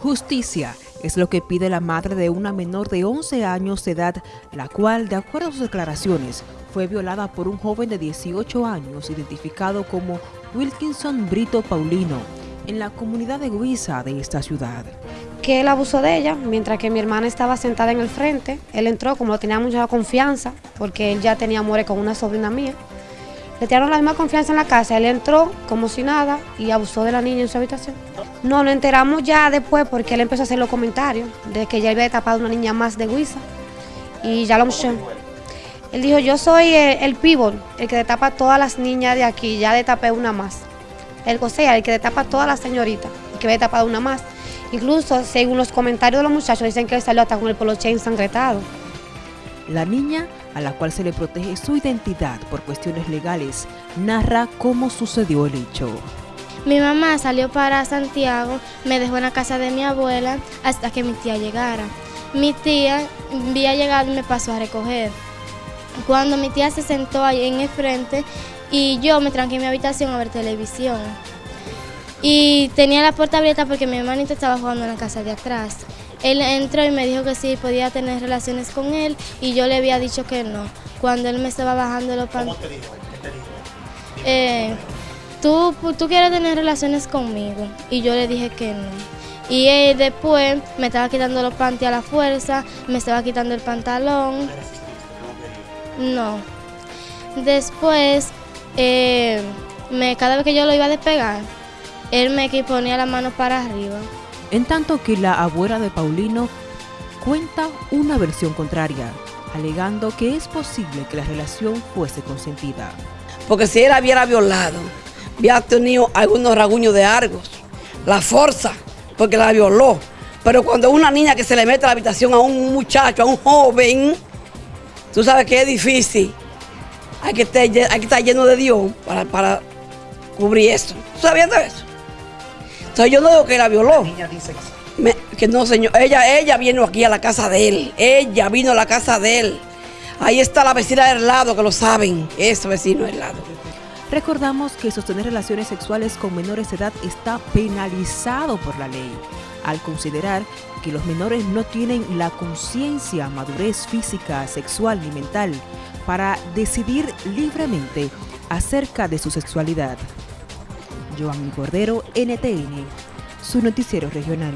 Justicia es lo que pide la madre de una menor de 11 años de edad, la cual, de acuerdo a sus declaraciones, fue violada por un joven de 18 años identificado como Wilkinson Brito Paulino, en la comunidad de Guisa de esta ciudad. Que él abusó de ella, mientras que mi hermana estaba sentada en el frente, él entró como tenía mucha confianza, porque él ya tenía amores con una sobrina mía, le tiraron la misma confianza en la casa, él entró como si nada y abusó de la niña en su habitación. No, lo enteramos ya después porque él empezó a hacer los comentarios de que ya había tapado una niña más de Huiza y ya lo mostró. Él dijo, yo soy el, pívot, el que destapa a todas las niñas de aquí, ya tapé una más. El sea, el que destapa a todas las señoritas, el que había tapado una más. Incluso, según los comentarios de los muchachos, dicen que él salió hasta con el poloche ensangretado. La niña, a la cual se le protege su identidad por cuestiones legales, narra cómo sucedió el hecho. Mi mamá salió para Santiago, me dejó en la casa de mi abuela hasta que mi tía llegara. Mi tía había llegado y me pasó a recoger. Cuando mi tía se sentó ahí en el frente y yo me tranqué en mi habitación a ver televisión. Y tenía la puerta abierta porque mi hermanito estaba jugando en la casa de atrás. Él entró y me dijo que sí podía tener relaciones con él y yo le había dicho que no. Cuando él me estaba bajando los pantalones. ¿Cómo te dijo? ¿Qué te dijo? Eh, ¿tú, tú quieres tener relaciones conmigo y yo le dije que no. Y él después me estaba quitando los panties a la fuerza, me estaba quitando el pantalón. No. Después, eh, me, cada vez que yo lo iba a despegar, él me ponía la mano para arriba en tanto que la abuela de Paulino cuenta una versión contraria, alegando que es posible que la relación fuese consentida. Porque si él hubiera violado, había tenido algunos raguños de argos, la fuerza, porque la violó. Pero cuando una niña que se le mete a la habitación a un muchacho, a un joven, tú sabes que es difícil. Hay que estar, hay que estar lleno de Dios para, para cubrir eso. ¿Tú sabías eso? yo no digo que la violó. La niña dice que, no, señor. Ella, ella vino aquí a la casa de él. Ella vino a la casa de él. Ahí está la vecina del lado, que lo saben. Ese vecino del lado. Recordamos que sostener relaciones sexuales con menores de edad está penalizado por la ley, al considerar que los menores no tienen la conciencia, madurez física, sexual ni mental para decidir libremente acerca de su sexualidad. Joanny Cordero, NTN, su noticiero regional.